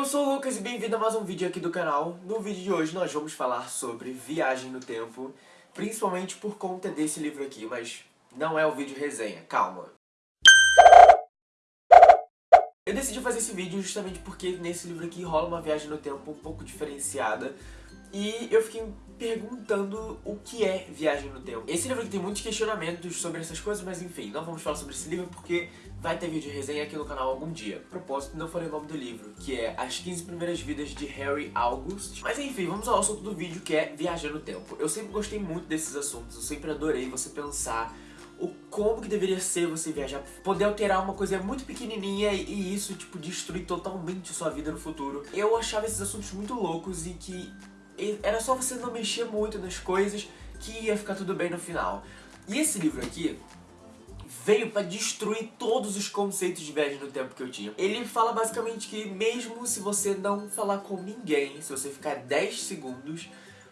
eu sou o Lucas e bem-vindo a mais um vídeo aqui do canal. No vídeo de hoje nós vamos falar sobre viagem no tempo, principalmente por conta desse livro aqui, mas não é o vídeo resenha, calma. Eu decidi fazer esse vídeo justamente porque nesse livro aqui rola uma viagem no tempo um pouco diferenciada e eu fiquei perguntando o que é viagem no tempo. Esse livro aqui tem muitos questionamentos sobre essas coisas, mas enfim, não vamos falar sobre esse livro porque vai ter vídeo de resenha aqui no canal algum dia. Propósito, não falei o nome do livro, que é As 15 Primeiras Vidas de Harry August. Mas enfim, vamos ao assunto do vídeo, que é viagem no tempo. Eu sempre gostei muito desses assuntos, eu sempre adorei você pensar o como que deveria ser você viajar, poder alterar uma coisa muito pequenininha e isso, tipo, destruir totalmente sua vida no futuro. Eu achava esses assuntos muito loucos e que era só você não mexer muito nas coisas que ia ficar tudo bem no final. E esse livro aqui veio pra destruir todos os conceitos de viagem no tempo que eu tinha. Ele fala basicamente que mesmo se você não falar com ninguém, se você ficar 10 segundos,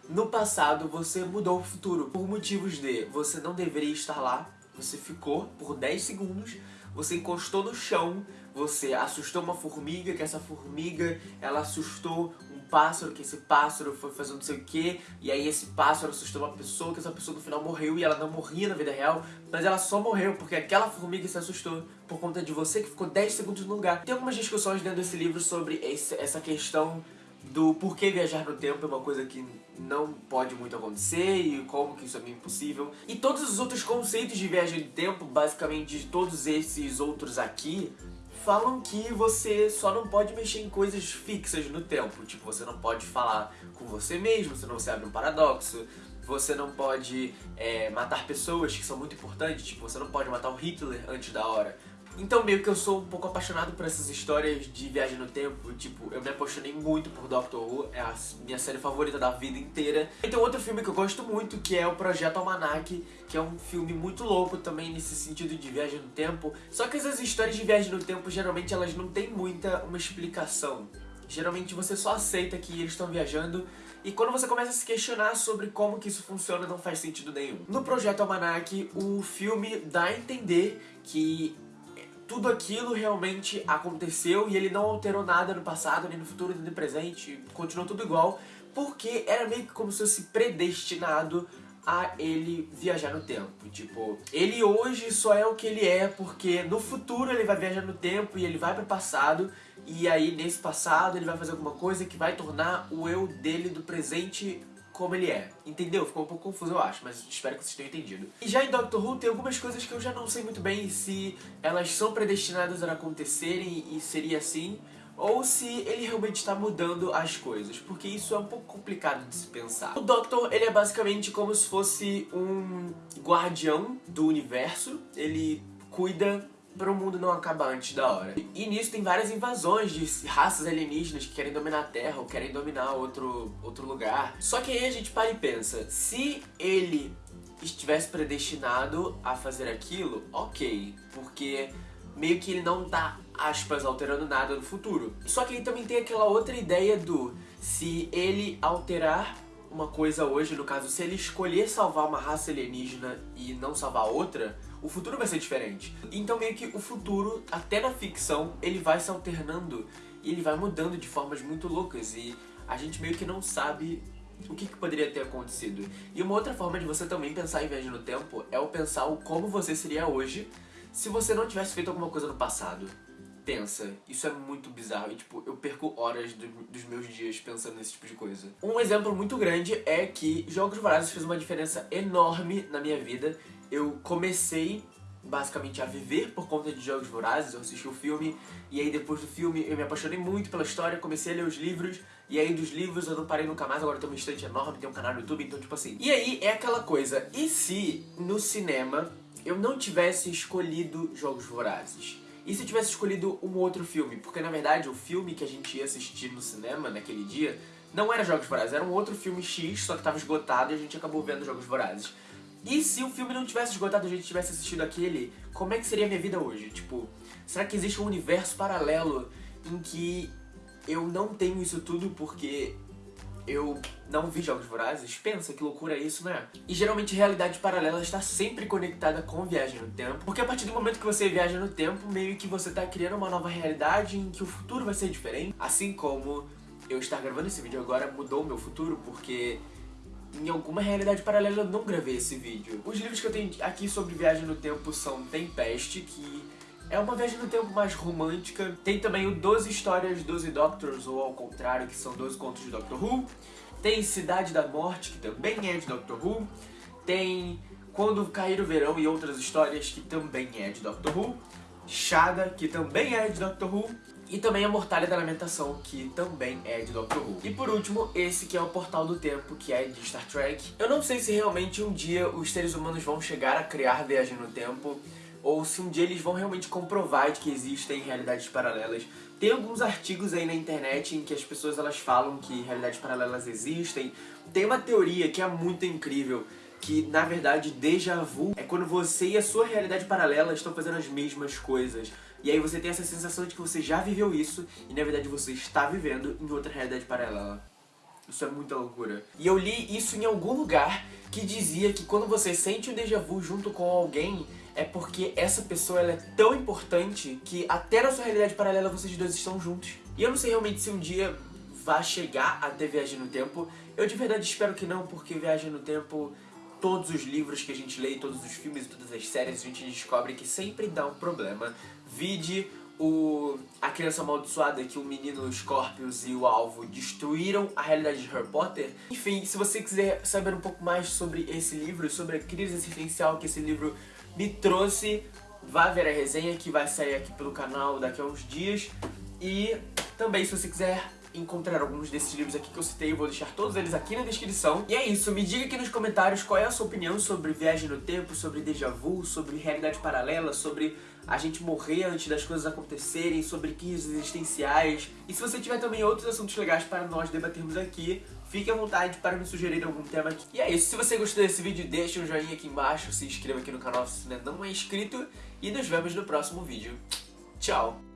no passado você mudou o futuro. Por motivos de você não deveria estar lá, você ficou por 10 segundos, você encostou no chão, você assustou uma formiga, que essa formiga, ela assustou pássaro, que esse pássaro foi fazer não sei o que, e aí esse pássaro assustou uma pessoa, que essa pessoa no final morreu e ela não morria na vida real, mas ela só morreu porque aquela formiga se assustou por conta de você que ficou 10 segundos no lugar. Tem algumas discussões dentro desse livro sobre esse, essa questão do porquê viajar no tempo é uma coisa que não pode muito acontecer e como que isso é meio impossível. E todos os outros conceitos de viagem no tempo, basicamente todos esses outros aqui, falam que você só não pode mexer em coisas fixas no tempo. Tipo, você não pode falar com você mesmo, senão você abre um paradoxo. Você não pode é, matar pessoas que são muito importantes, tipo, você não pode matar o Hitler antes da hora. Então meio que eu sou um pouco apaixonado por essas histórias de viagem no tempo, tipo, eu me apaixonei muito por Doctor Who, é a minha série favorita da vida inteira. E tem outro filme que eu gosto muito, que é o Projeto Almanac, que é um filme muito louco também nesse sentido de viagem no tempo. Só que essas histórias de viagem no tempo, geralmente elas não têm muita uma explicação. Geralmente você só aceita que eles estão viajando e quando você começa a se questionar sobre como que isso funciona, não faz sentido nenhum. No Projeto Almanac, o filme dá a entender que tudo aquilo realmente aconteceu e ele não alterou nada no passado, nem no futuro, nem no presente, continuou tudo igual, porque era meio que como se fosse predestinado a ele viajar no tempo. Tipo, ele hoje só é o que ele é porque no futuro ele vai viajar no tempo e ele vai pro passado e aí nesse passado ele vai fazer alguma coisa que vai tornar o eu dele do presente como ele é. Entendeu? Ficou um pouco confuso, eu acho, mas espero que vocês tenham entendido. E já em Doctor Who tem algumas coisas que eu já não sei muito bem se elas são predestinadas a acontecerem e seria assim, ou se ele realmente está mudando as coisas, porque isso é um pouco complicado de se pensar. O Doctor, ele é basicamente como se fosse um guardião do universo, ele cuida para o mundo não acabar antes da hora. E nisso tem várias invasões de raças alienígenas que querem dominar a Terra ou querem dominar outro, outro lugar. Só que aí a gente para e pensa, se ele estivesse predestinado a fazer aquilo, ok, porque meio que ele não tá, aspas, alterando nada no futuro. Só que aí também tem aquela outra ideia do se ele alterar uma coisa hoje, no caso, se ele escolher salvar uma raça alienígena e não salvar outra, o futuro vai ser diferente. Então meio que o futuro, até na ficção, ele vai se alternando e ele vai mudando de formas muito loucas e a gente meio que não sabe o que, que, poderia ter acontecido. E uma outra forma de você também pensar em viagem no tempo é o pensar o como você seria hoje se você não tivesse feito alguma coisa no passado. Pensa, isso é muito bizarro. E tipo, eu perco horas do, dos meus dias pensando nesse tipo de coisa. Um exemplo muito grande é que Jogos Vorazes fez uma diferença enorme na minha vida. Eu comecei basicamente a viver por conta de Jogos Vorazes, eu assisti o filme e aí depois do filme eu me apaixonei muito pela história, comecei a ler os livros e aí dos livros eu não parei nunca mais, agora tem uma estante enorme, tem um canal no YouTube, então tipo assim. E aí é aquela coisa, e se no cinema eu não tivesse escolhido Jogos Vorazes? E se eu tivesse escolhido um outro filme? Porque na verdade o filme que a gente ia assistir no cinema naquele dia não era Jogos Vorazes, era um outro filme X, só que tava esgotado e a gente acabou vendo Jogos Vorazes. E se o filme não tivesse esgotado a gente tivesse assistido aquele, como é que seria a minha vida hoje? Tipo, será que existe um universo paralelo em que eu não tenho isso tudo porque eu não vi Jogos Vorazes, pensa que loucura é isso, né? E geralmente realidade paralela está sempre conectada com viagem no tempo, porque a partir do momento que você viaja no tempo, meio que você tá criando uma nova realidade em que o futuro vai ser diferente, assim como eu estar gravando esse vídeo agora mudou o meu futuro, porque em alguma realidade paralela eu não gravei esse vídeo. Os livros que eu tenho aqui sobre viagem no tempo são Tempeste, que é uma viagem no tempo mais romântica. Tem também o 12 Histórias, 12 Doctors, ou ao contrário, que são 12 contos de Doctor Who. Tem Cidade da Morte, que também é de Doctor Who. Tem Quando Cair o Verão e outras histórias, que também é de Doctor Who. Shada, que também é de Doctor Who. E também a Mortalha da Lamentação, que também é de Doctor Who. E por último, esse que é o Portal do Tempo, que é de Star Trek. Eu não sei se realmente um dia os seres humanos vão chegar a criar viagem no tempo, ou se um dia eles vão realmente comprovar de que existem realidades paralelas. Tem alguns artigos aí na internet em que as pessoas elas falam que realidades paralelas existem. Tem uma teoria que é muito incrível, que na verdade déjà vu é quando você e a sua realidade paralela estão fazendo as mesmas coisas. E aí você tem essa sensação de que você já viveu isso e na verdade você está vivendo em outra realidade paralela. Isso é muita loucura. E eu li isso em algum lugar que dizia que quando você sente um déjà vu junto com alguém, é porque essa pessoa ela é tão importante que até na sua realidade paralela vocês dois estão juntos. E eu não sei realmente se um dia vai chegar a ter viagem no tempo. Eu de verdade espero que não, porque viagem no tempo todos os livros que a gente lê, todos os filmes e todas as séries, a gente descobre que sempre dá um problema. Vide o A Criança Amaldiçoada, que o menino Scorpius e o Alvo destruíram a realidade de Harry Potter. Enfim, se você quiser saber um pouco mais sobre esse livro, sobre a crise existencial que esse livro me trouxe, vá ver a resenha que vai sair aqui pelo canal daqui a uns dias. E também, se você quiser encontrar alguns desses livros aqui que eu citei, eu vou deixar todos eles aqui na descrição. E é isso, me diga aqui nos comentários qual é a sua opinião sobre viagem no tempo, sobre déjà vu, sobre realidade paralela, sobre a gente morrer antes das coisas acontecerem, sobre crises existenciais. E se você tiver também outros assuntos legais para nós debatermos aqui, fique à vontade para me sugerir algum tema aqui. E é isso, se você gostou desse vídeo, deixa um joinha aqui embaixo, se inscreva aqui no canal se ainda não é inscrito e nos vemos no próximo vídeo. Tchau!